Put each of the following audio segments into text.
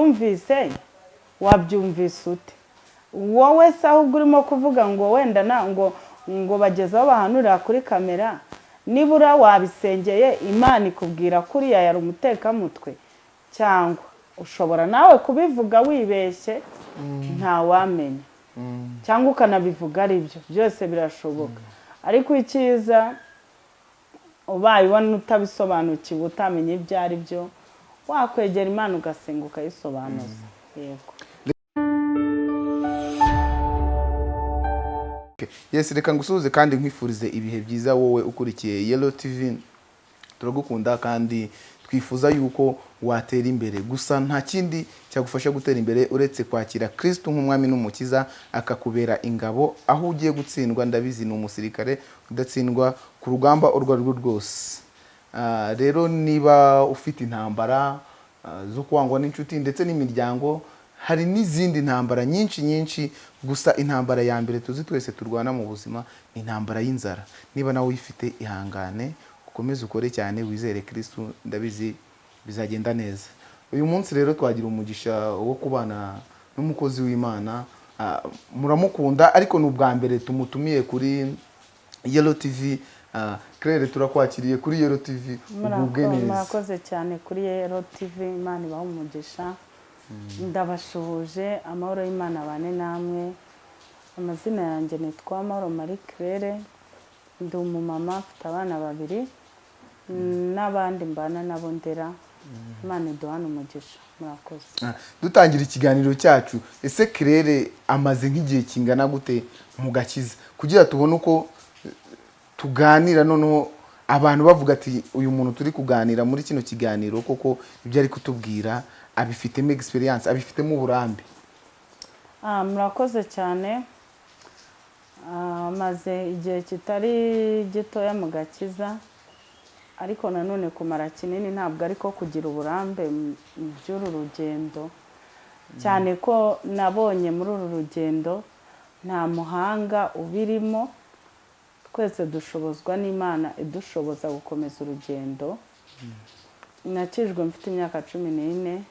wumvise wabyumvise ute wowe se ahubwo urimo kuvuga ngo wenda na ngo ngo bageze aho bahanurira kuri kamera nibura wabisengeye imana ikubwira ko uriya yari umutekamutwe cyangwa ushobora nawe kubivuga wibeshye ntawamenya cyangwa ukanabivuga ari byo byose birashoboka. Ariko icyiza ubaye ubona utabisobanukiwe utamenya ibyo ari byo wakwegera imana ugasenga ukayisobanuza yego. Yesi reka ngusuhuze kandi nkwifurize ibihe byiza wowe ukurikiye yelo tivi turagukunda kandi twifuza yuko watera imbere. Gusa nta kindi cyagufasha gutera imbere uretse kwakira kirisitu nk'umwami n'umukiza akakubera ingabo. Aho ugiye gutsindwa ndabizi ni umusirikare udatsindwa ku rugamba urwo ari rwo rwose. Rero niba ufite intambara ah, zo kwangwa n'inshuti ndetse n'imiryango hari n'izindi ntambara nyinshi nyinshi gusa intambara ya mbere tuzi twese turwana mu buzima ni intambara y'inzara. Niba nawe uyifite ihangane ukomeze ukore cyane wizere kirisitu ndabizi bizagenda neza. Uyu munsi rero twagira umugisha wo kubana n'umukozi w'imana. Ah, muramukunda ariko ni ubwa mbere tumutumiye kuri yelo tivi claire turakwakiriye kuri yelo tivi ugubwe neza. murakoze cyane kuri yero tv imana ibaha umugisha ndabashuhuje amahoro y'imana abane namwe. Amazina yanjye nitwa amahoro marie claire. Ndi umumama mfite abana babiri. N'abandi mbana nabo ndera. Imana iduhane umugisha. Murakoze. Ah, dutangira ikiganiro cyacu. Ese claire amaze nk'igihe kingana gute mu gakiza? Kugira tubone uko tuganira noneho abantu bavuga ati uyu muntu turi kuganira muri kino kiganiro koko ibyo ari kutubwira abifitemo experience abifitemo uburambe. Ah, murakoze cyane. Ah, maze igihe kitari gitoya mu gakiza ariko nanone kumara kinini ntabwo ariko kugira uburambe mu by'uru rugendo. Cyane ko nabonye muri uru rugendo nta muhanga ubirimo twese dushobozwa n'imana idushoboza gukomeza urugendo. Nakijwe mfite imyaka cumi n'ine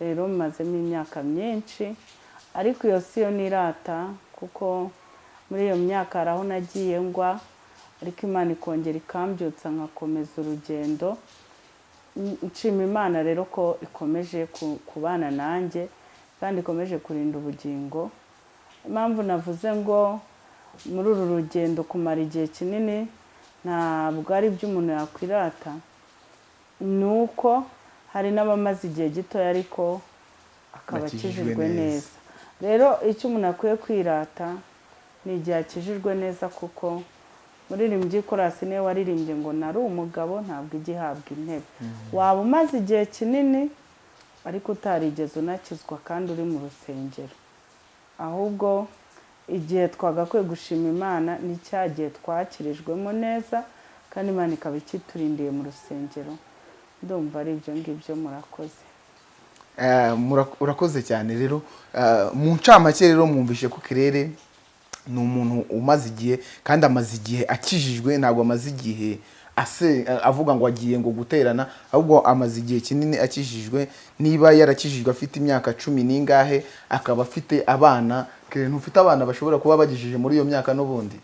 rero mazemo imyaka myinshi. Ariko iyo si yo nirata kuko muri iyo myaka hari aho nagiye ngwa ariko imana ikongera ikambyutsa nkakomeza urugendo. Nshima imana rero ko ikomeje ku- kubana nanjye kandi ikomeje kurinda ubugingo. Impamvu navuze ngo muri uru rugendo kumara igihe kinini ntabwo ari byo umuntu yakwirata. Ni uko hari n'abamaze igihe gitoya ariko akaba akijijwe neza. rero icyo umuntu akwiye kwirata ni igihe akijijwe neza kuko muririmbyi korasi ni we waririmbye ngo nari umugabo ntabwo ijya ihabwa intebe. Waba umaze igihe kinini ariko utarigeze unakizwa kandi uri mu rusengero. Ahubwo igihe twagakwiye gushima imana ni cya gihe twakirijwemo neza kandi imana ikaba ikiturindiye mu rusengero. Ndumva ari ibyo ngibyo murakoze. Eh, mura- urakoze cyane. Rero eh, mu ncamake rero mwumvishe ko kirere ni umuntu umaze igihe kandi amaze igihe akijijwe ntabwo amaze igihe eh, avuga ngo agiye ngo guterana ahubwo amaze igihe kinini akijijwe. Niba yarakijijwe afite imyaka cumi n'ingahe akaba afite abana kirere ntufite abana bashobora kuba bagejeje muri iyo myaka n'ubundi.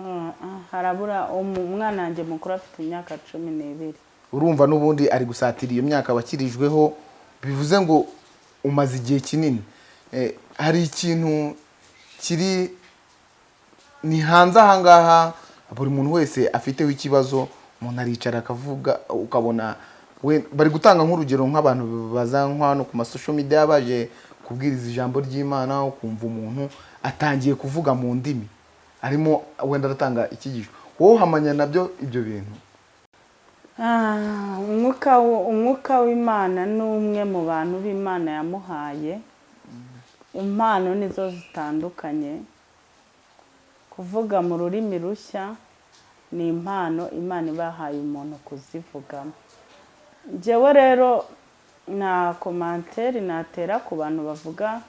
Ah, ah, harabura umwana wanjye mukuru afite imyaka cumi n'ibiri. Urumva n'ubundi ari gusatira iyo myaka wakirijweho bivuze ngo umaze igihe kinini. Eh, hari ikintu kiri ni hanze ahangaha buri muntu wese afiteho ikibazo umuntu aricara akavuga ukabona bari gutanga nk'urugero nk'abantu baza hano ku masosho media baje kubwiriza ijambo ry'imana ukumva umuntu atangiye kuvuga mu ndimi. Arimo wenda aratanga icyigisho. Wowe uhamanya na byo ibyo bintu? Ah, umwuka w'imana ni umwe mu bantu b'imana yamuhaye. Impano nizo zitandukanye. Kuvuga mu rurimi rushya ni impano imana ibahaye umuntu kuzivugamo. Njyewe rero nta komanteri natera ku bantu bavuga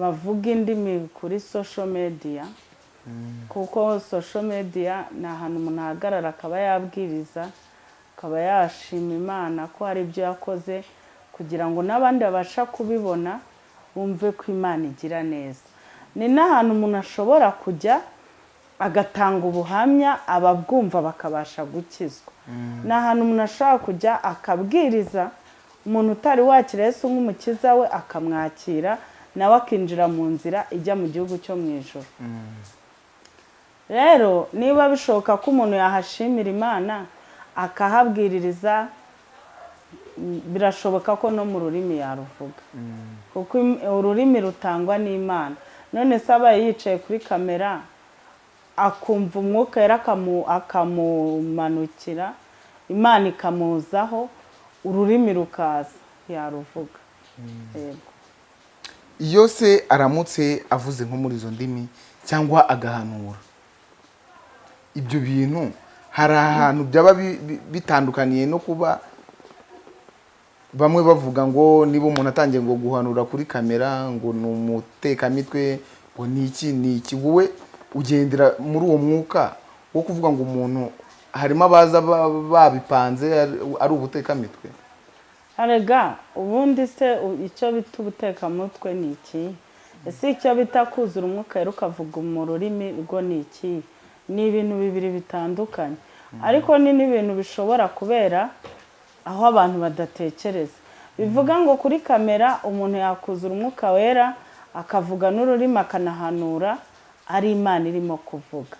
bavuga indimi kuri social media. Kuko social media ni ahantu umuntu ahagarara akaba yabwiriza akaba yashima imana ko hari ibyo yakoze kugira ngo n'abandi babasha kubibona bumve ko imana igira neza. Ni n'ahantu umuntu ashobora kujya agatanga ubuhamya ababwumva bakabasha gukizwa. Ni ahantu umuntu ashobora kujya akabwiriza umuntu utari wakira Yesu nk'umukiza we akamwakira nawe akinjira mu nzira ijya mu gihugu cyo mu ijoro rero niba bishoboka ko umuntu yahashimira imana akahabwiririza mm, birashoboka ko no mu rurimi yaruvuga. Kuko im- ururimi rutangwa n'imana. None se abaye yicaye kuri kamera akumva umwuka akamu- akamumanukira imana ikamuzaho ururimi rukaza. Yaruvuga. Yego. Iyo se aramutse avuze nko muri izo ndimi cyangwa agahanura ibyo bintu hari ahantu byaba bi- bi- bitandukaniye no kuba bamwe bavuga ngo niba umuntu atangiye ngo guhanura kuri kamera ngo ni umutekamitwe ngo ni iki ni iki wowe ugendera muri uwo mwuka wo kuvuga ngo umuntu harimo abaza ba- babipanze ari- ubutekamitwe arega ubundi se icyo bita ubutekamutwe ni iki? Ese icyo bita kuzura umwuka rero ukavuga mu rurimi rwo ni iki? Ni ibintu bibiri bitandukanye. Ariko ni n'ibintu bishobora kubera aho abantu badatekereza. Bivuga ngo kuri kamera umuntu yakuzura umwuka wera akavuga n'ururimi akanahanura ari imana irimo kuvuga.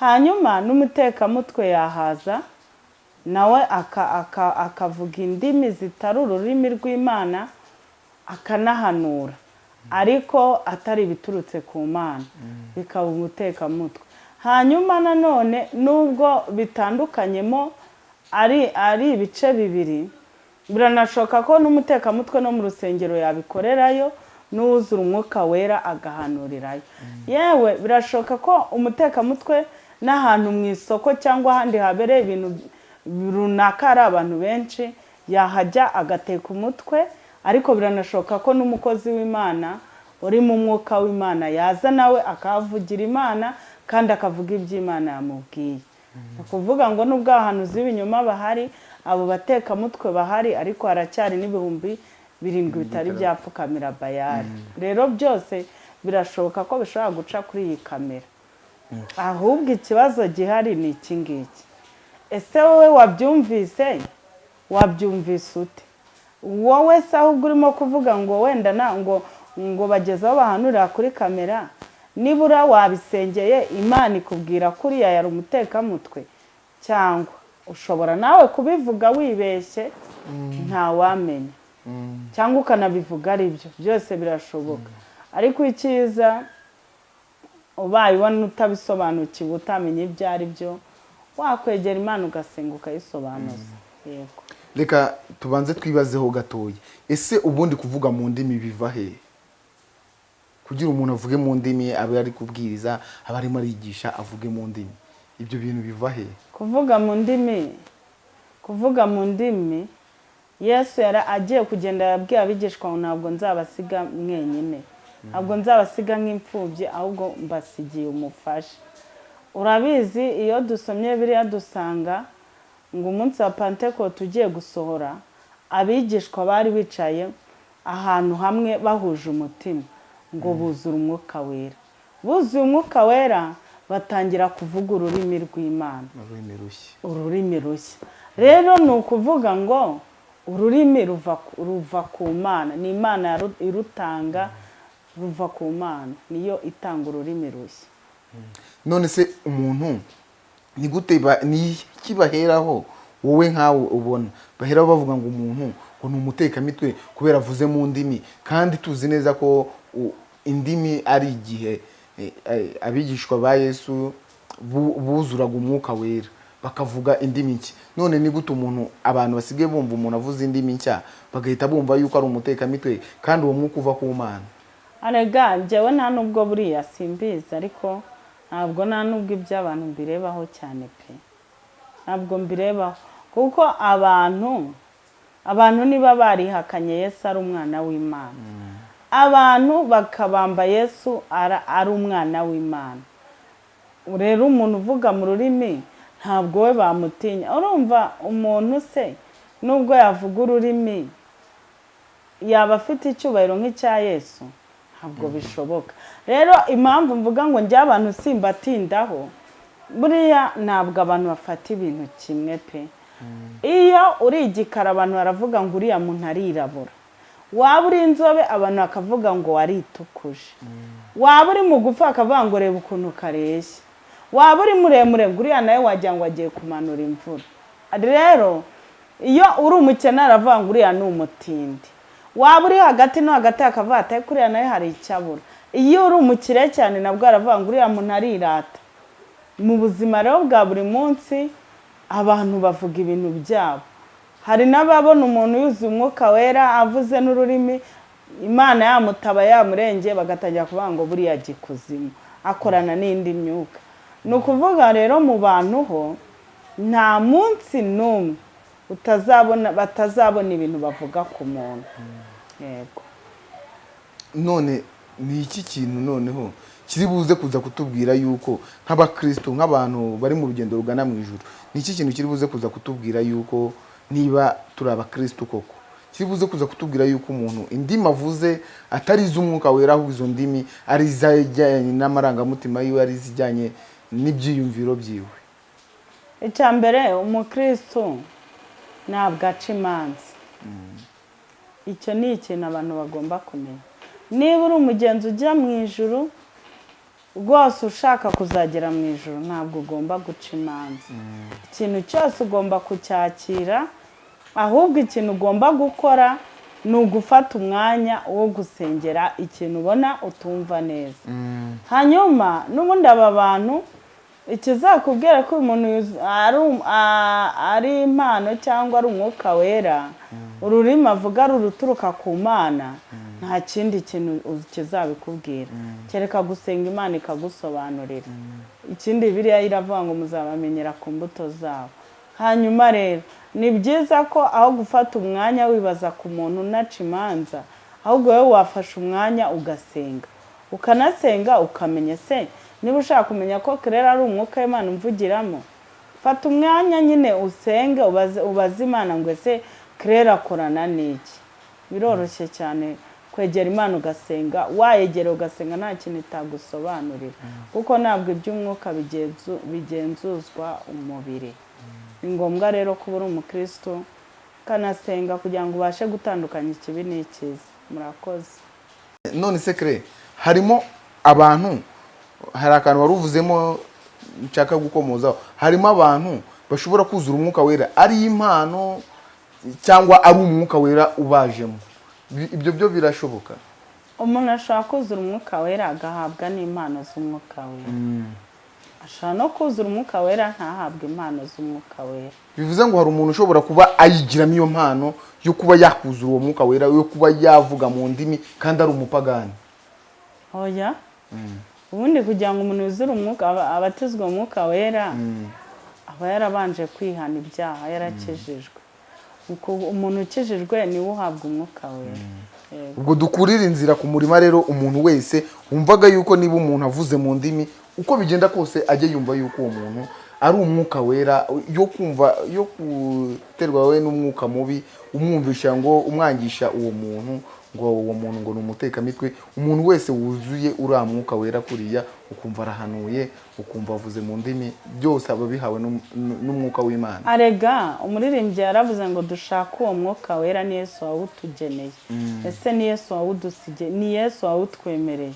Hanyuma n'umutekamutwe yahaza nawe aka- aka- akavuga indimi zitari ururimi rw'imana akanahanura. Ariko atari ibiturutse ku mana. Bikaba umutekamutwe. Hanyuma nanone nubwo bitandukanyemo ari ari ibice bibiri biranashoboka ko n'umutekamutwe no mu rusengero yabikorerayo n'uwuzura umwuka wera agahanurirayo. Yewe birashoboka ko umutekamutwe n'ahantu mu isoko cyangwa ahandi habereye ibintu runaka hari abantu benshi yahajya agateka umutwe ariko biranashoboka ko n'umukozi w'imana uri mu mwuka w'imana yaza nawe akahavugira imana kandi akavuga iby'imana yamubwiye. Ni ukuvuga ngo nubwo abahanuzi b'ibinyoma bahari abo batekamutwe bahari ariko haracyari n'ibihumbi birindwi bitari byapfukamira bayari rero byose birashoboka ko bishobora guca kuri iyi kamera. Ahubwo ikibazo gihari ni iki ngiki? Ese wowe wabyumvise? Wabyumvise ute? Wowe se ahubwo urimo kuvuga ngo wenda na ngo ngo bageze aho bahanurira kuri kamera? Nibura wabisengeye imana ikubwira ko uriya yari umutekamutwe cyangwa ushobora nawe kubivuga wibeshye? Ntawamenya cyangwa ukanabivuga ari byo byose birashoboka. Ariko icyiza ubaye ubona utabisobanukiwe utamenya ibyo ari byo wakwegera imana ugasenga ukayisobanuza. Yego. Reka tubanze twibazeho gatoya. Ese ubundi kuvuga mu ndimi biva he? Kugira umuntu avuge mu ndimi abe ari kubwiriza aba arimo arigisha avuge mu ndimi. Ibyo bintu biva he? Kuvuga mu ndimi kuvuga mu ndimi yesu yari agiye kugenda yabwiye abigishwa ngo ntabwo nzabasiga mwenyine. Ntabwo nzabasiga nk'imfubyi ahubwo mbasigiye umufasha. Urabizi iyo dusomye biriya dusanga ngo umunsi wa pantekote ugiye gusohora abigishwa bari bicaye ahantu hamwe bahuje umutima ngo buzure umwuka wera. Buzuye umwuka wera batangira kuvuga ururimi rw'imana. Ururimi rushya. Ururimi rushya. Rero ni ukuvuga ngo ururimi ruva ku- mana. Ni imana irutanga ruva ku mana. Niyo itanga ururimi rushya. None se umuntu ni gute ba- ni iki baheraho? Wowe nkawe ubona. Baheraho bavuga ngo umuntu ngo ni umutekamitwe kubera avuze mu ndimi. Kandi tuzi neza ko indimi ari igihe eh, eh, abigishwa ba yesu bu- buzuraga umwuka wera. Bakavuga indimi nshya. None ni gute umuntu abantu basigaye bumva umuntu avuze indimi nshya bagahita bumva yuko ari umutekamitwe kandi uwo mwuka uva ku mana. Arega njyewe nta nubwo buriya simbizi ariko ntabwo nta nubwo iby'abantu mbirebaho cyane pe. Ntabwo mbirebaho. Kuko abantu abantu niba barihakanye yesu ari umwana w'imana. Abantu bakabamba yesu ari umwana w'imana. Rero umuntu uvuga mu rurimi ntabwo we bamutinya. Urumva umuntu se nubwo yavuga ururimi yaba afite icyubahiro nk'icya yesu? Ntabwo bishoboka. Rero impamvu mvuga ngo njye abantu simbatindaho buriya ntabwo abantu bafata ibintu kimwe pe. Iyo uri igikara abantu baravuga ngo uriya muntu arirabura. Waba uri inzobe abantu bakavuga ngo waritukuje. Waba uri mugufi bakavuga ngo reba ukuntu kareshya waba uri muremure ngo uriya nawe wagira ngo agiye kumanura imvura. Rero iyo uri umukene aravuga ngo uriya ni umutindi. Waba uri hagati no hagati akavuga ati ariko uriya nawe hari icyo abura. Iyo uri umukire cyane nabwo aravuga ngo uriya muntu arirata. Mu buzima rero bwa buri munsi abantu bavuga ibintu byabo. Hari n'ababona umuntu yuzuye umwuka wera avuze n'ururimi imana yamutaba yamurenge bagatangira kuvuga ngo buriya gikuzimu akorana n'indi myuka. Ni ukuvuga rero mu bantu ho nta munsi n'umwe utazabona batazabona ibintu bavuga ku muntu. Yego. None ni iki kintu noneho kiri buze kuza kutubwira yuko nk'abakristo nk'abantu bari mu rugendo rugana mu ijuru ni iki kintu kiri buze kuza kutubwira yuko niba turi abakristo koko? Kiri buze kuza kutubwira yuko umuntu indimi avuze atari iz'umwuka wera ahubwo izo ndimi ari izijyanye n'amarangamutima yiwe ari izijyanye n'ibyiyumviro byiwe. Icya mbere umukristo ntabwo aca imanza. Icyo ni ikintu abantu bagomba kumenya. Niba uri umugenzi ujya mu ijuru rwose ushaka kuzagera mu ijoro ntabwo ugomba guca imanza. Ikintu cyose ugomba kucyakira ahubwo ikintu ugomba gukora ni ugufata umwanya wo gusengera ikintu ubona utumva neza. Hanyuma n'ubundi aba bantu ikizakubwira ko uyu muntu yuzu- ari um- ari impano cyangwa ari umwuka wera ururimi avuga ari uruturuka ku mana. Nta kindi kintu kizabikubwira. Kereka gusenga imana ikagusobanurira. Ikindi biriya iravuga ngo muzabamenyera ku mbuto zabo hanyuma rero ni byiza ko aho gufata umwanya wibaza ku muntu unaca imanza ahubwo wowe wafashe umwanya ugasenga. Ukanasenga ukamenya se niba ushaka kumenya ko kerera ari umwuka w'imana umvugiramo fata umwanya nyine usenge ubaze imana ngo ese kerera akorana n'iki? Biroroshye cyane kwegera imana ugasenga wayegera ugasenga nta kintu itagusobanurira. Kuko ntabwo iby'umwuka bigenzu- bigenzuzwa umubiri. Ni ngombwa rero kuba uri umukristo ukanasenga kugira ngo ubashe gutandukanya ikibi n'ikiza. Murakoze. None se kare harimo abantu hari akantu wari uvuzemo nshaka gukomozaho. Harimo abantu bashobora kuzura umwuka wera. Ari impano cyangwa ari umwuka wera ubajemo. Ibyo byo birashoboka. Umuntu ashobora kuzura umwuka wera agahabwa n'impano z'umwuka wera. Ashobora no kuzura umwuka wera ntahabwe impano z'umwuka wera. Bivuze ngo hari umuntu ushobora kuba ayigiramo iyo mpano yo kuba yakuzura uwo mwuka wera yo kuba yavuga mu ndimi kandi ari umupagani. Oya. Ubundi kugira ngo umuntu yuzure umwuka aba- abatizwe umwuka wera aba yarabanje kwihana ibyaha yarakijijwe Uku- umuntu ukijijwe ni we uhabwa umwuka wera. Yego. ubwo dukurira inzira ku murima rero umuntu wese wumvaga yuko niba umuntu avuze mu ndimi uko bigenda kose ajye yumva yuko uwo muntu ari umwuka wera yo kumva yo guterwa we n'umwuka mubi umwumvisha ngo umwangisha uwo muntu ngo uwo muntu ngo ni umutekamitwe umuntu wese wuzuye uriya mwuka wera kuriya ukumva arahanuye ukumva avuze mu ndimi byose aba bihawe n'um- n'umwuka w'imana. Arega umuririmbyi yaravuze ngo dushake uwo mwuka wera ni yesu wawutugeneye. Ese ni yesu wawudusige ni yesu wawutwemereye?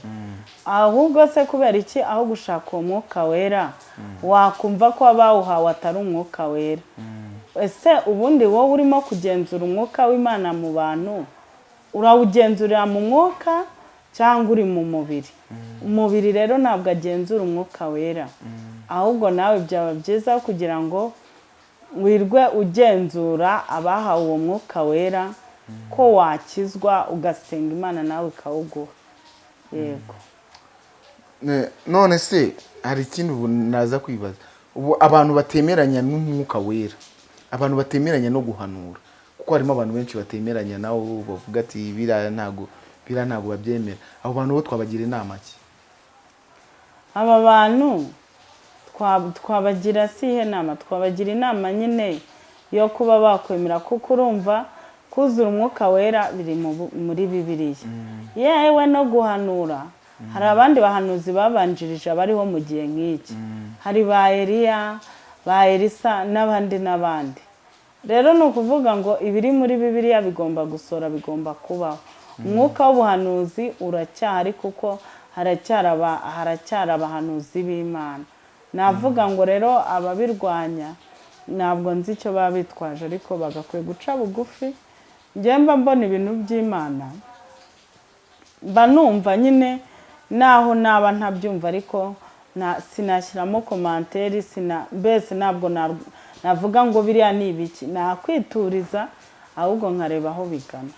Ahubwo se kubera iki? Aho gushaka uwo mwuka wera wakumva ko abawuhawe atari umwuka wera. Ese ubundi wowe urimo kugenzura umwuka w'imana mu bantu? Urawugenzurira mu mwuka cyangwa uri mu mubiri. Umubiri rero ntabwo agenzura umwuka wera. Ahubwo nawe byaba byiza kugira ngo wirwe ugenzura abahawe uwo mwuka wera ko wakizwa ugasenga imana nawe ikawuguha. Yego. Ne- none se hari ikindi ubu naza kwibaza. Ubu abantu batemeranya n'umwuka wera. Abantu batemeranya no guhanura. Kuko harimo abantu benshi batemeranya nawo bavuga ati biriya ntabwo biriya ntabwo babyemera. Abo bantu bo twabagira inama ki? Aba bantu twa- twabagira si ihe nama? Twabagira inama nyine yo kuba bakwemera kuko urumva kuzura umwuka wera biri muri bibiliya. Yewe no guhanura. Hari abandi bahanuzi babanjirije abariho mu gihe nk'iki. Hari ba eliya ba elisa n'abandi n'abandi. Rero ni ukuvuga ngo ibiri muri bibiliya bigomba gusora bigomba kubaho umwuka w'ubuhanuzi uracyahari kuko haracyari aba- haracyari abahanuzi b'imana. Navuga ngo rero ababirwanya ntabwo nzi icyo baba bitwaje ariko bagakwiye guca bugufi. Njyewe mba mbona ibintu by'imana mba numva nyine naho naba ntabyumva ariko na- sinashyiramo komanteri mbese ntabwo na- navuga ngo biriya ni ibiki? Nakwituriza ahubwo nkareba aho bigana.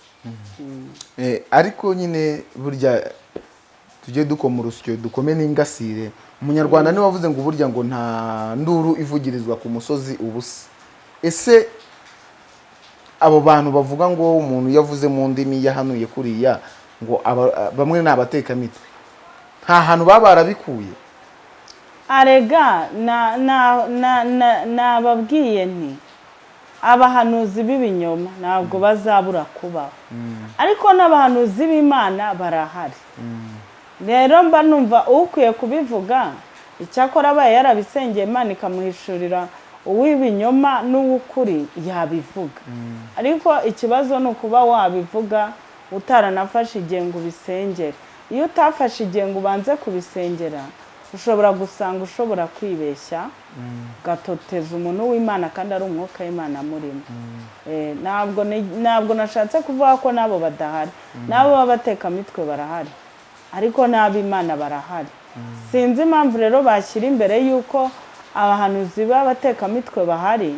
Eh, ariko nyine burya tujye dukoma urusyo dukome n'ingasire. Umunyarwanda ni we wavuze ngo burya ngo nta nduru ivugirizwa ku musozi ubusa. Ese abo bantu bavuga ngo umuntu yavuze mu ndimi yahanuye kuriya ngo bamwe ni abatekamitwe nta hantu baba barabikuye. Arega na- na- na- na- nababwiye nti abahanuzi b'ibinyoma ntabwo bazabura kubaho. Ariko n'abahanuzi b'imana barahari. Rero mba numva ukwiye kubivuga icyakora abaye yarabisengeye imana ikamuhishurira uw'ibinyoma n'uw'ukuri yabivuga. Ariko ikibazo ni ukuba wabivuga utaranafashe igihe ngo ubisengere. Iyo utafashe igihe ngo ubanze kubisengera ushobora gusanga ushobora kwibeshya ugatoteza umuntu w'imana kandi ari umwuka w'imana amurimo Eh, ntabwo nashatse kuvuga ko n'abo badahari. N'abo b'abatekamitwe barahari. Ariko n'ab'imana barahari. Sinzi impamvu rero bashyira imbere y'uko abahanuzi b'abatekamitwe bahari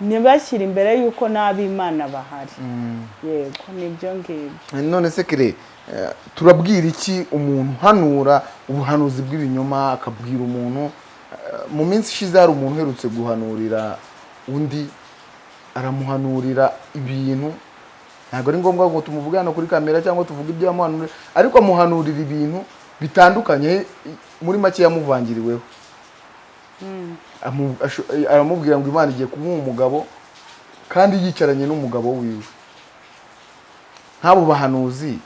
ntibashyire imbere y'uko n'ab'imana bahari. Yego ni byo ngibyo. None se kire eh, turabwira iki umuntu uhanura ubuhanuzi bw'ibinyoma akabwira umuntu eh, mu minsi ishize hari umuntu uherutse guhanurira undi aramuhanurira ibintu? Ntabwo ari ngombwa ngo tumuvuge hano kuri kamera cyangwa tuvuge ibyo yamuhanurira ariko amuhanurira ibintu bitandukanye muri make yamuvangiriweho. Amu- asho- aramubwira ngo imana igiye kumuha umugabo kandi yicaranye n'umugabo wiwe. Nk'abo bahanuzi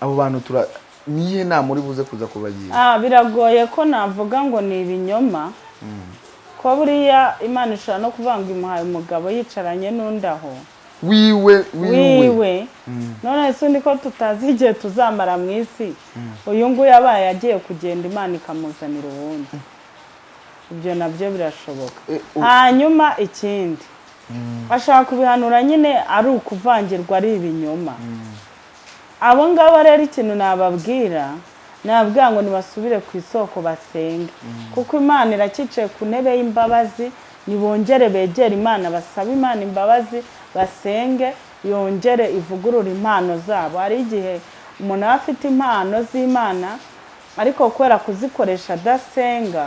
abo bantu tura niyihe nama uri buze kuza kubagira? Ah, biragoye ko navuga ngo ni ibinyoma. Ko buriya imana ishobora no kuvuga ngo imuhaye umugabo yicaranye n'undi aho. Wiwe wiwe. Wiwe. None se undi ko tutazi igihe tuzamara mu isi? Uyu nguyu abaye agiye kugenda imana ikamuzanira uwundi. Ibyo na byo birashoboka. Eh, hanyuma ikindi ashaka kubihanura nyine ari ukuvangirwa ari ibinyoma. Abo ngabo rero ikintu nababwira nababwira ngo nibasubire ku isoko basenge. Kuko imana iracicaye ku ntebe y'imbabazi nibongere begere imana basabe imana imbabazi basenge yongere ivugurure impano zabo. Hari igihe umuntu aba afite impano z'imana ariko kubera kuzikoresha adasenga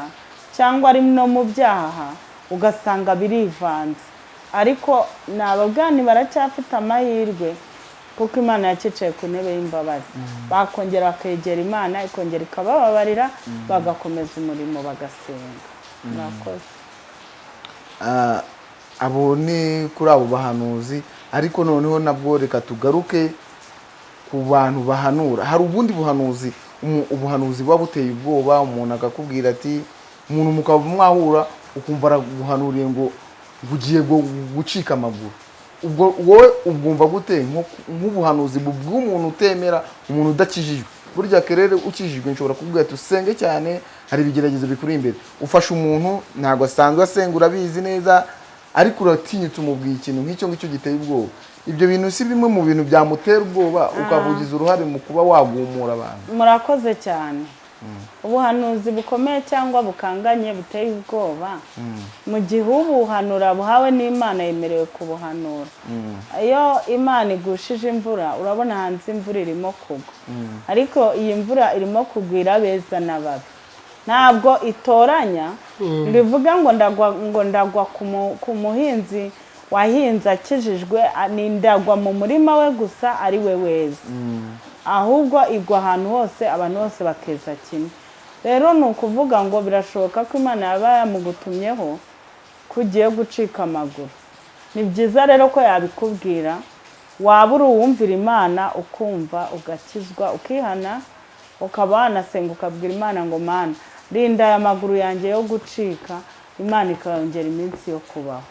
cyangwa ari no mu byaha ugasanga birivanze. Ariko nababwani baracyafite amahirwe kuko imana yacicaye ku ntebe y'imbabazi. Bakongera bakegera imana ikongera ikabababarira bagakomeza umurimo bagasenga. Murakoze. Ah, abo ni kuri abo bahanuzi ariko noneho nabwo reka tugaruke ku bantu bahanura. Hari ubundi buhanuzi ubuhanuzi buba buteye ubwoba umuntu akakubwira ati umuntu mukaba mwahura ukumva araguhanuriye ngo ugiye gu- gucika amaguru. Ubwo wowe ubwumva gute? Nk'ubuhanuzi bw'umuntu utemera umuntu udakijijwe. Burya kerere ukijijwe nshobora kubwira ati usenge cyane hari ibigeragezo bikuri imbere. Ufasha umuntu ntabwo asanzwe asenga urabizi neza ariko uratinyutse umubwiye ikintu nk'icyo ngicyo giteye ubwoba. Ibyo bintu si bimwe mu bintu byamutera ubwoba ukavugiza uruhare mu kuba wagumura abantu. Murakoze cyane. Ubuhanuzi bukomeye cyangwa bukanganye buteye ubwoba mu gihe ubuhanura buhawe n'imana yemerewe kubuhanura. Iyo imana igushije imvura urabona hanze imvura irimo kugwa. Ariko iyi mvura irimo kugwa irabeza n'ababi. Ntabwo itoranya bivuga ngo ndagwa ngo ndagwa ku mu- ku muhinzi wahinze akijijwe ni ndagwa mu murima we gusa ari we weza ahubwo igwa ahantu hose abantu bose bakeza kimwe. Rero ni ukuvuga ngo birashoboka ko imana yaba yamugutumyeho ko ugiye gucika amaguru. Ni byiza rero ko yabikubwira waba uri uwumvira imana ukumva ugakizwa ukihana ukaba wanasenga ukabwira imana ngo mana rinda aya maguru yanjye yo gucika. Imana ikayongera iminsi yo kubaho.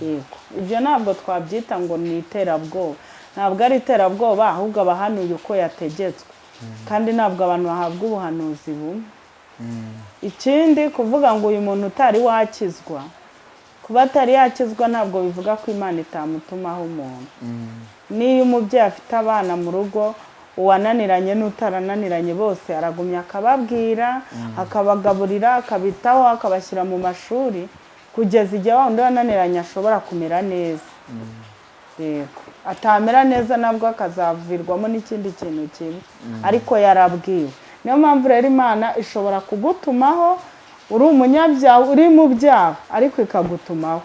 Yego. Ibyo ntabwo twabyita ngo ni iterabwoba. Ntabwo ari iterabwoba ahubwo abahanuye uko yategetswe. Kandi ntabwo abantu bahabwa ubuhanuzi bumwe. Ikindi kuvuga ngo uyu muntu utari wakizwa kuba atari yakizwa ntabwo bivuga ko imana itamutumaho umuntu. N'iyo umubyeyi afite abana mu rugo uwananiranye n'utarananiranye bose aragumya akababwira akabagaburira akabitaho akabashyira mu mashuri kugeza igihe wa wundi wananiranye ashobora kumera neza. Yego. Atamera neza nabwo akazavirwamo n'ikindi kintu kibi. Ariko yarabwiwe. Niyo mpamvu rero imana ishobora kugutumaho uri umunyabyaha uri mu byaha ariko ikagutumaho.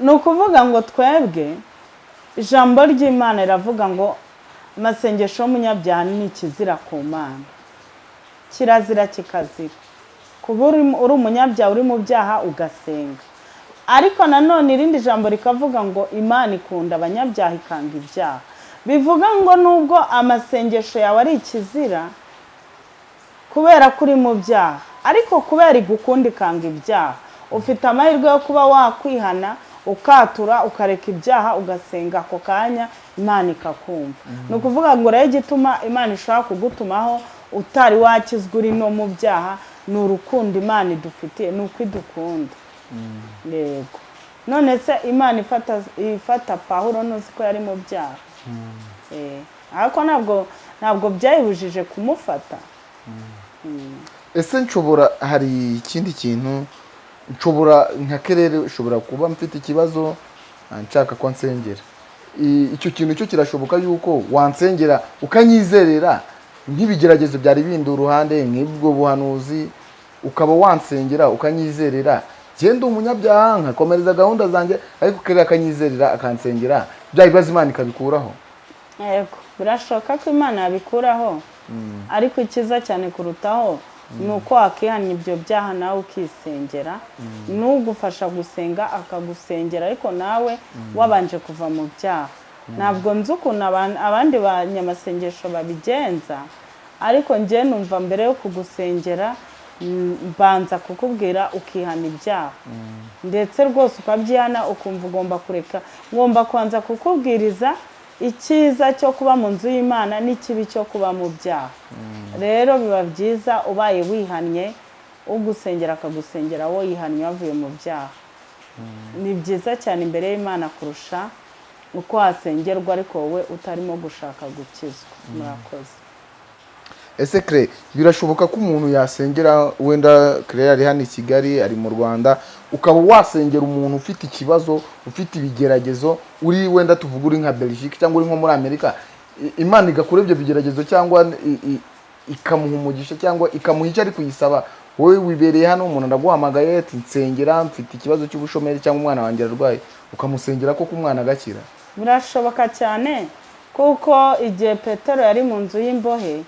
Ni ukuvuga ngo twebwe ijambo ry'imana riravuga ngo amasengesho y'umunyabyaha ni ikizira ku mana. Kirazira kikazira. Kuba uri uri umunyabyaha uri mu byaha ugasenga. Ariko nanone irindi jambo rikavuga ngo imana ikunda abanyabyaha ikanga ibyaha. Bivuga ngo nubwo amasengesho yawe ari ikizira kubera ko uri mu byaha ariko kubera igukunda ikanga ibyaha ufite amahirwe yo kuba wakwihana ukatura ukareka ibyaha ugasenga ako kanya imana ikakumva. Ni ukuvuga ngo rero igituma imana ishobora kugutumaho utari wakizwa uri no mu byaha ni urukundo imana idufitiye ni uko idukunda. Yego. None se imana ifata ifata pahuro ntuzi ko yari mu byaha? Eh, ariko ntabwo ntabwo byayibujije kumufata. Ese nshobora hari ikindi kintu nshobora nka kerere ushobora kuba mfite ikibazo ah, nshaka ko nsengera. Icyo kintu cyo kirashoboka yuko wansengera ukanyizerera nk'ibigeragezo byari bindi uruhande nk'ubwo buhanuzi ukaba wansengera ukanyizerera genda umunyabyaha nkakomereza gahunda zanjye ariko kerere akanyizerera akansengera. Bya bibazo imana ikabikuraho. Yego birashoboka ko imana yabikuraho. Ariko icyiza cyane kurutaho ni uko wakihana ibyo byaha nawe ukisengera. N'ugufasha gusenga akagusengera. Ariko nawe wabanje kuva mu byaha. Ntabwo nzi ukuntu aban- abandi banyamasengesho babigenza. Ariko njye numva mbere yo kugusengera mbanza kukubwira ukihana ibyaha. Ndetse rwose ukabyihana ukumva ugomba kureka. Ngomba kubanza kukubwiriza icyiza cyo kuba mu nzu y'imana n'ikibi cyo kuba mu byaha. Rero biba byiza ubaye wihannye ugusengera akagusengera wowe yihannye wavuye mu byaha. Ni byiza cyane imbere y'imana kurusha uko wasengerwa ariko wowe utarimo gushaka gukizwa. Murakoze. Ese kire birashoboka ko umuntu yasengera wenda kire ari hano i kigali ari mu rwanda ukaba wasengera umuntu ufite ikibazo ufite ibigeragezo uri wenda tuvuga uri nka belgique cyangwa uri nko muri amerika imana igakora ibyo bigeragezo cyangwa ikamuha umugisha cyangwa ikamuha icyo ari kuyisaba. Wowe wibereye hano umuntu araguhamagaye ati nsengera mfite ikibazo cy'ubushomeri cyangwa umwana wanjye ararwaye. Ukamusengera koko umwana agakira? Birashoboka cyane kuko igihe petero yari mu nzu y'imbohe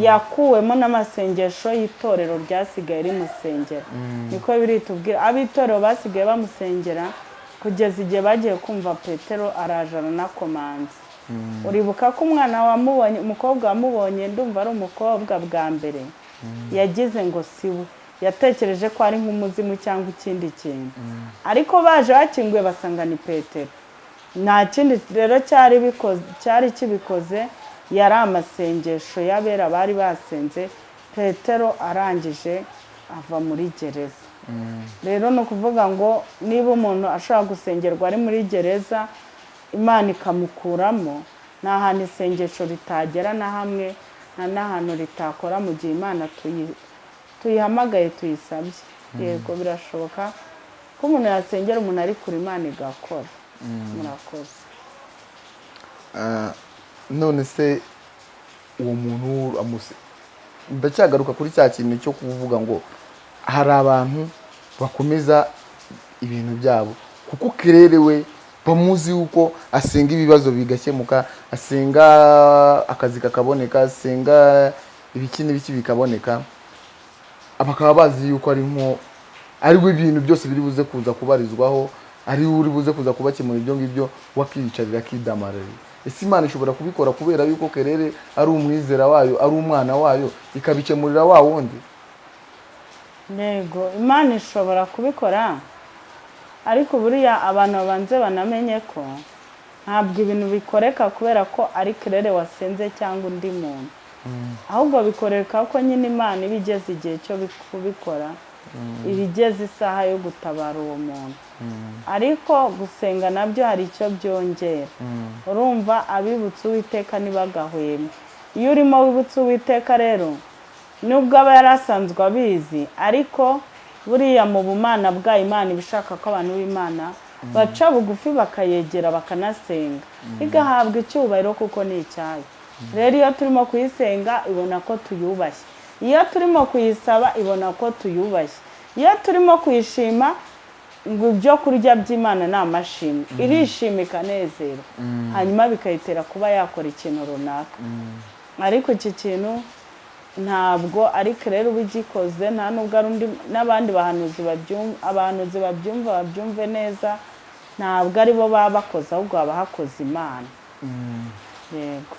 yakuwemo n'amasengesho y'itorero ryasigaye rimusengera. Niko biri tubwira ab'itorero basigaye bamusengera kugeza igihe bagiye kumva petero araje aranakomanza uribuka ko umwana wamubonye umukobwa wamubonye ndumva ari umukobwa bwa mbere. Yagize ngo si we yatekereje ko ari nk'umuzimu cyangwa ikindi kintu. Ariko baje bakinguye basanga ni petero. Nta kindi rero cyari kibikoze yari amasengesho y'abera bari basenze petero arangije ava muri gereza. Rero ni ukuvuga ngo niba umuntu ashobora gusengerwa ari muri gereza imana ikamukuramo nta hantu isengesho ritagera na hamwe nta n'ahantu ritakora mu gihe imana tuyi- tuyihamagaye tuyisabye. Yego birashoboka ko umuntu yasengera umuntu ari kure imana igakora. Murakoze. Ah, none se uwo muntu amuse. Ndacyagaruka kuri cya kintu cyo kuvuga ngo hari abantu bakomeza ibintu byabo. Kuko kererewe bamuzi yuko asenga ibibazo bigakemuka asenga akazi kakaboneka asenga ibiki n'ibiki bikaboneka bakaba bazi yuko ari nko ari we ibintu byose biri buze kuza kubarizwaho ari uri buze kuza kubakemura ibyo ngibyo wakiyicarira akidamararira ese imana ishobora kubikora kubera yuko kerere ari umwizera wayo ari umwana wayo ikabikemurira wa wundi? Yego imana ishobora kubikora ariko buriya abantu babanze banamenye ko ntabwo ibintu bikoreka kubera ko ari kerere wasenze cyangwa undi muntu. Ahubwo bikoreka ko nyine imana iba igeze igihe cyo kubikora iba igeze isaha yo gutabara uwo muntu. Ariko gusenga na byo hari icyo byongera. Urumva abibutsa uwiteka ntibagahweme iyo urimo wibutsa uwiteka rero nubwo aba yari asanzwe abizi ariko buriya mu bumana bwa imana iba ishaka ko abantu b'imana baca bugufi bakayegera bakanasenga. Igahabwa icyubahiro kuko ni icyayo. Rero iyo turimo kuyisenga ibona ko tuyubashye. Iyo turimo kuyisaba ibona ko tuyubashye. Iyo turimo kuyishima ngo ibyo kurya by'imana ni amashimwe. Irishima ikanezera hanyuma bikayitera kuba yakora ikintu runaka. Ariko iki kintu ntabwo ari rero uba ugikoze nta nubwo ari undi n'abandi bahanuzi babyumva abahanuzi babyumva babyumve neza ntabwo ari bo baba bakoze ahubwo haba hakoze imana. Yego.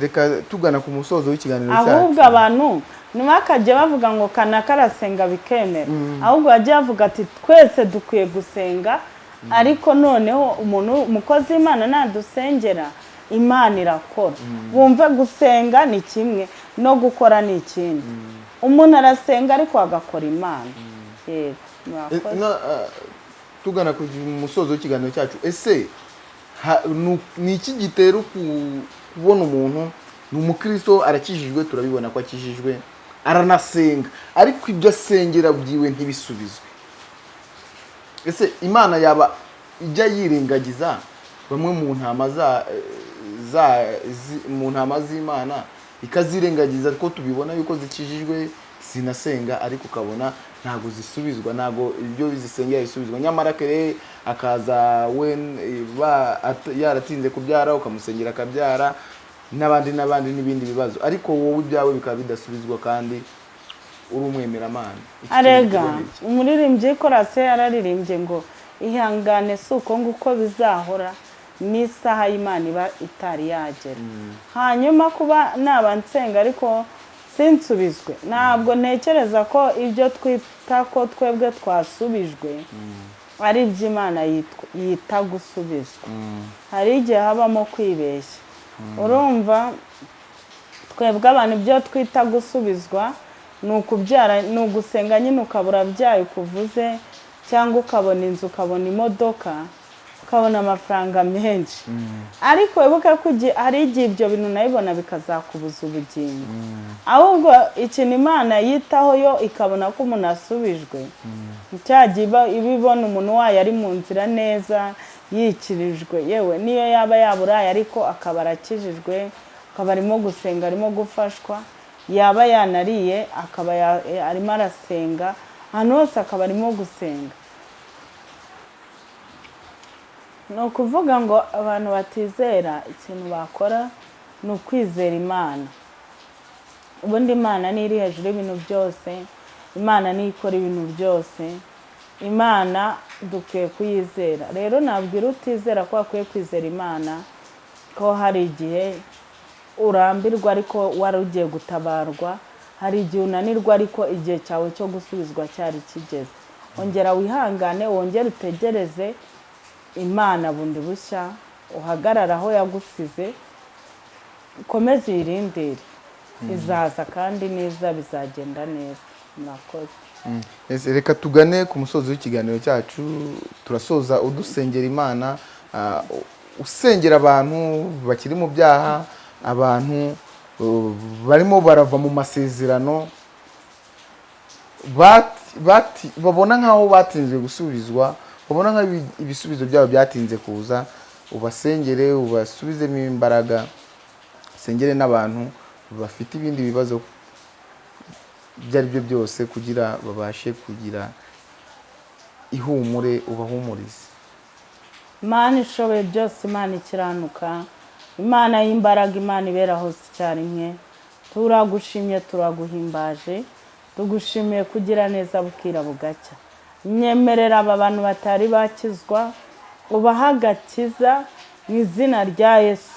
Reka tugana ku musozo w'ikiganiro ahubwo abantu ntibakajye bavuga ngo kana karasenga bikemera ahubwo bajya bavuga ati twese dukwiye gusenga ariko noneho umuntu umukozi w'imana nadusengera imana irakora. Wumve gusenga ni kimwe no gukora ni ikindi. Umuntu arasenga ariko agakora imana. Yego tugana ku musozo w'ikiganiro cyacu. Ese ni iki gitera kubona umuntu ni umukristo arakijijwe turabibona ko akijijwe aranasenga. Ariko ibyo asengera byiwe ntibisubizwe. Ese imana yaba ijya yirengagiza bamwe mu ntama mu ntama z'imana ikazirengagiza ko tubibona yuko zikijijwe zinasenga ariko ukabona ntabwo zisubizwa ntabwo ibyo zisengera bisubizwa nyamara kere akaza we yaratinze kubyara ukamusengera akabyara n'abandi n'abandi n'ibindi bibazo. Ariko wowe ibyawe bikaba bidasubizwa kandi uri umwemeramana. Arega. umuririmbyi korase yararirimbye ngo ihangane si uko nguko bizahora. N'isaha y'imana iba itari yagera. Hanyuma kuba naba nsenga ariko sinsubizwe. Ntabwo ntekereza ko ibyo twita ko twebwe twasubijwe. Ari iby'imana yita gusubizwa. Hari igihe habamo kwibeshya. Urumva twebwe abantu ibyo twita gusubizwa ni ukubyara ni ugusenga nyine ukabura byayo ukuvuze cyangwa ukabona inzu ukabona imodoka ukabona amafaranga menshi. Ariko wibuke ko hari igihe ibyo bintu nayibona bikazakubuza ubugingo. Ahubwo ikintu imana yitaho yo ikabona ko umuntu asubijwe. Cyagiye iba ibona umuntu wayo ari mu nzira neza yikirijwe. Yewe niyo yaba yaburaye ariko akaba arakijijwe akaba arimo gusenga arimo gufashwa. Yaba yanariye akaba arimo arasenga ahantu hose akaba arimo gusenga. Ni ukuvuga ngo abantu batizera ikintu bakora ni ukwizera imana. Ubundi imana niyo iri hejuru y'ibintu byose imana niyo ikora ibintu byose imana dukwiye kuyizera. Rero nabwira utizera ko wakwiye kwizera imana ko hari igihe urambirwa ariko wari ugiye gutabarwa hari igihe unanirwa ariko igihe cyawe cyo gusubizwa cyari kigeze. Ongera wihangane wongere utegereze imana bundi bushya uhagarara aho yagusize ukomeze uyirindire. Izaza kandi neza bizagenda neza. Murakoze. Reka tugane ku musozi w'ikiganiro cyacu turasoza udusengera imana usengera abantu bakiri mu byaha abantu barimo barava mu masezerano babona nk'aho batinze gusubizwa ubona nk'aho ibisubizo byabo byatinze kuza ubasengere ubasubizemo imbaraga usengere n'abantu bafite ibindi bibazo ibyo ari byo byose kugira babashe kugira ihumure ubahumurize. Imana ishoboye byose imana ikiranuka imana y'imbaraga imana ibera hose icyarimwe. Turagushimye turaguhimbaje tugushimiye kugira neza bukira bugacya. Nyemerera aba bantu batari bakizwa ubaha agakiza mu izina rya yesu.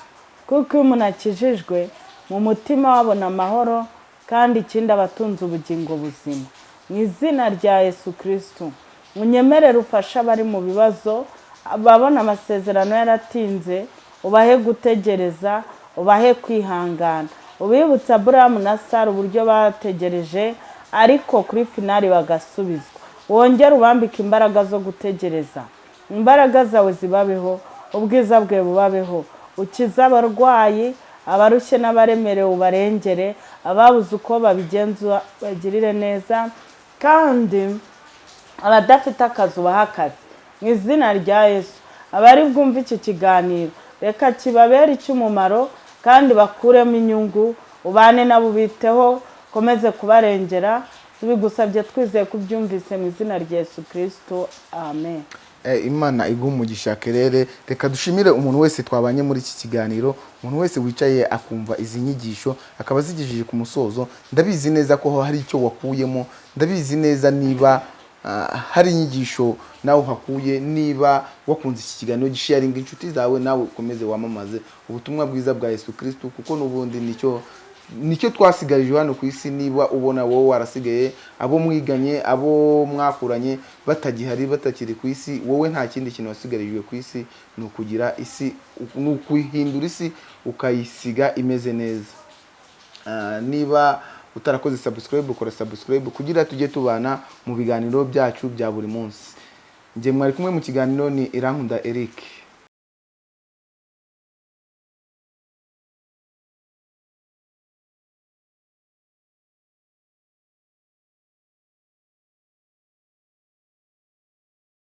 Kuko iyo umuntu akijijwe mu mutima wabona amahoro kandi ikindi aba atunze ubugingo buzima. Mu izina rya yesu kirisitu unyemerere ufashe abari mu bibazo ababona amasezerano yaratinze ubahe gutegereza ubahe kwihangana. Ubibutsa aburahamu na sara uburyo bategereje ariko kuri finari bagasubizwa. Wongere ubambike imbaraga zo gutegereza. Imbaraga zawe zibabeho ubwiza bwe bubabeho. Ukize abarwayi abarushye n'abaremerewe ubarengere ababuze uko babigenza bagirire neza. Kandi abadafite akazi ubaha akazi. Mu izina rya yesu. Abari bwumve iki kiganiro reka kibabere icy'umumaro kandi bakuremo inyungu ubane nabo ubiteho ukomeze kubarengera tubigusabye twizeye ko ubyumvise mu izina rya yesu kirisito amen. Eh, imana iguha umugisha kerere. Reka dushimire umuntu wese twabanye muri iki kiganiro. Umuntu wese wicaye akumva izi nyigisho akaba azigejeje ku musozo. Ndabizi neza ko hari icyo wakuyemo. Ndabizi neza niba ah, hari inyigisho nawe uhakuye niba wakunze iki kiganiro gisharinga inshuti zawe nawe ukomeze wamamaze ubutumwa bwiza bwa yesu kirisitu kuko n'ubundi ni cyo ni cyo twasigarije hano ku isi niba ubona wowe warasigaye abo mwiganye abo mwakuranye batagihari batakiri ku isi wowe nta kindi kintu wasigarijwe ku isi ni ukugira isi ni ukuhindura isi ukayisiga imeze neza. Ah, niba utarakoze subscribe ukora subscribe kugira tujye tubana mu biganiro byacu bya buri munsi. Njye mwari kumwe mu kiganiro ni irankunda Eric.